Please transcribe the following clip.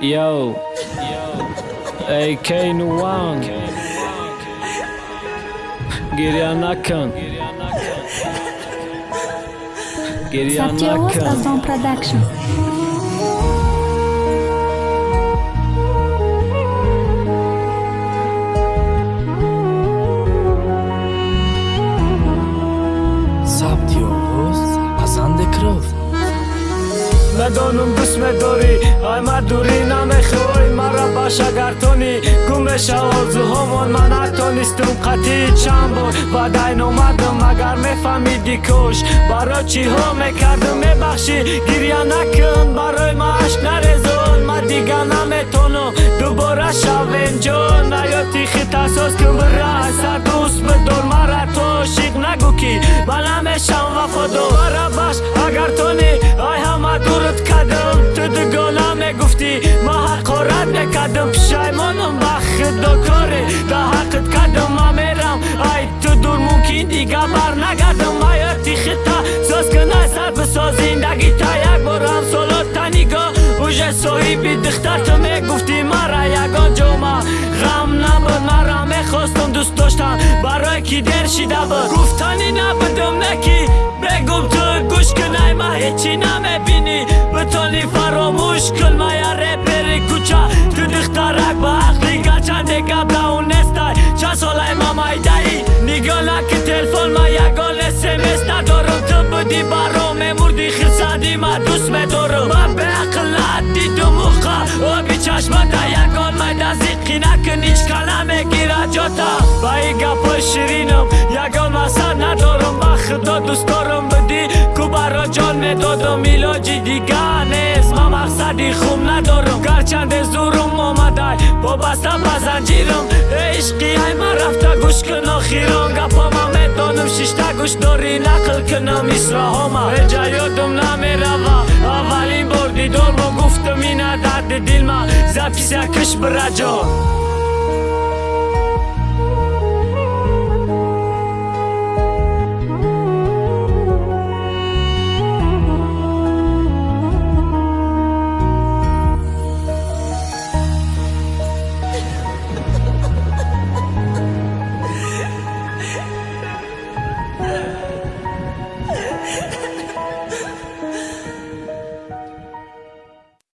Yo, AK Nuang, Giryanakan, Giryanakan. Satya was a production. медонум дӯст медорӣ ай мардурӣ намехӯй мара ба шагартонӣ гум меша орзуҳомон ман ҳатонистум қатъи чанд бор ваъдай номадам агар мефаҳмидӣ кӯш барои чиҳо мекардум мебахшӣ гирья накун барои ма ашк нарезон ман дигар наметонам дубора шавем ҷон ҳаёти хитасос кун бираса дӯст бидор мара то шиқ нагӯ ки ба намешам вафодор барабаш агар то دختر تو می‌گفتی مرا یگان جامعه غم نبود مرا می‌خواستم دوست داشتم. برای کی در شیده بود؟ گفتنی نبودم نکی. بگم تو گوش کنای ما هیچی نمی‌بینی. بتانی فراموش کن ما یا رپر کوچه. تو دخترک با عقلی گرچند دیگه اون نستای. چند ساله ما مایدهی نگاه نکه تلفن ما یگان اسمس ندارم. تو بودی برام مردی خیصدی ما دوست میدارم من به عقل دیدم موقع آبی چشمت یگان ما دزیقی نکن هیچ کلمه گیره جاتا. با این گپ شیرینم یگان مسر ندارم. با خدا دوست دارم بدی کو برا جان می‌دادم ایلاجی دیگه نیست. ما مقصدی خوب ندارم. گرچند زورم آمده. با بسته بزنجیرم عشقی ای من رفته گوش کن آخیران گپا ما می‌دانم ششته گوش داری. نقل کنم اسرا ما رجا یادم نمی‌روه اولین بار دیدار dilma Zapisja kysh për radio